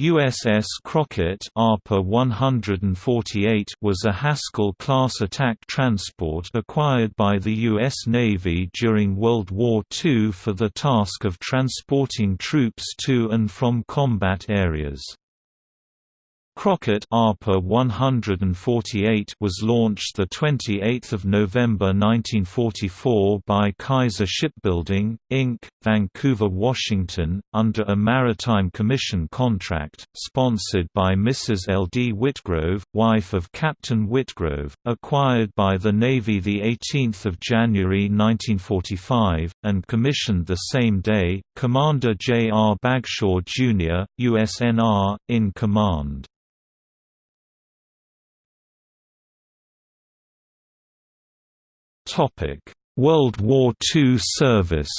USS Crockett APA 148 was a Haskell-class attack transport acquired by the U.S. Navy during World War II for the task of transporting troops to and from combat areas. Crockett APA 148 was launched the 28th of November 1944 by Kaiser Shipbuilding Inc., Vancouver, Washington, under a Maritime Commission contract sponsored by Mrs. L. D. Whitgrove, wife of Captain Whitgrove, acquired by the Navy the 18th of January 1945 and commissioned the same day. Commander J. R. Bagshaw Jr., USNR, in command. World War II service.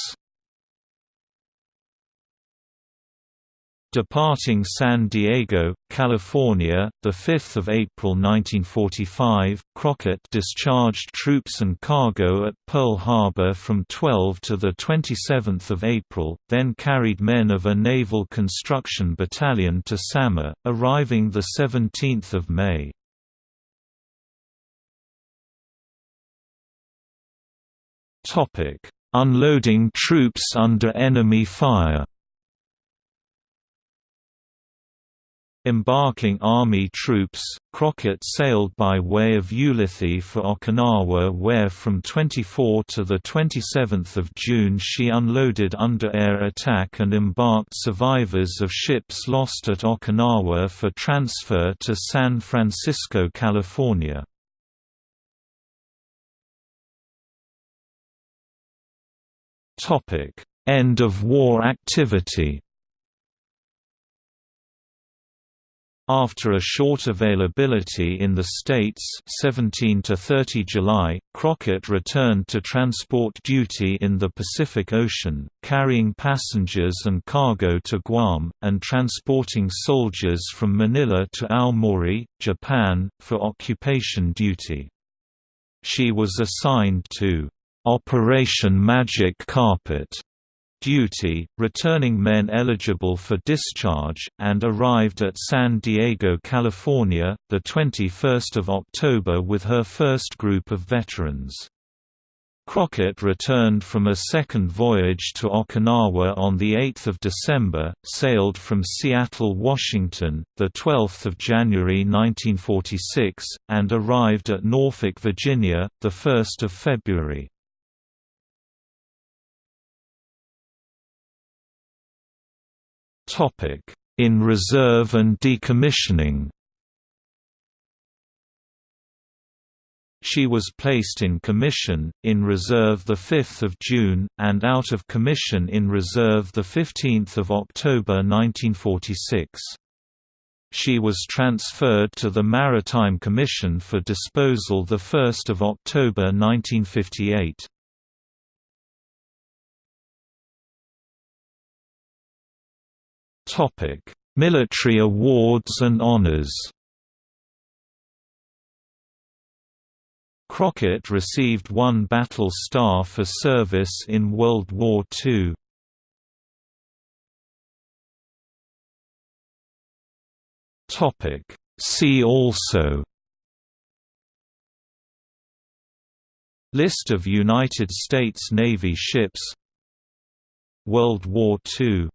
Departing San Diego, California, 5 April 1945, Crockett discharged troops and cargo at Pearl Harbor from 12 to 27 April, then carried men of a Naval Construction Battalion to Samar, arriving 17 May. Unloading troops under enemy fire. Embarking Army troops, Crockett sailed by way of Ulithi for Okinawa where from 24 to 27 June she unloaded under air attack and embarked survivors of ships lost at Okinawa for transfer to San Francisco, California. Topic: End of war activity. After a short availability in the States 17 to 30 July, Crockett returned to transport duty in the Pacific Ocean, carrying passengers and cargo to Guam, and transporting soldiers from Manila to Aomori, Japan, for occupation duty. She was assigned to Operation Magic Carpet duty, returning men eligible for discharge, and arrived at San Diego, California, 21 October with her first group of veterans. Crockett returned from a second voyage to Okinawa on 8 December, sailed from Seattle, Washington, 12 January 1946, and arrived at Norfolk, Virginia, 1 February. In reserve and decommissioning She was placed in commission, in reserve 5 June, and out of commission in reserve 15 October 1946. She was transferred to the Maritime Commission for disposal 1 October 1958. Military awards and honors. Crockett received one Battle Star for service in World War II. Topic: See also List of United States Navy ships World War II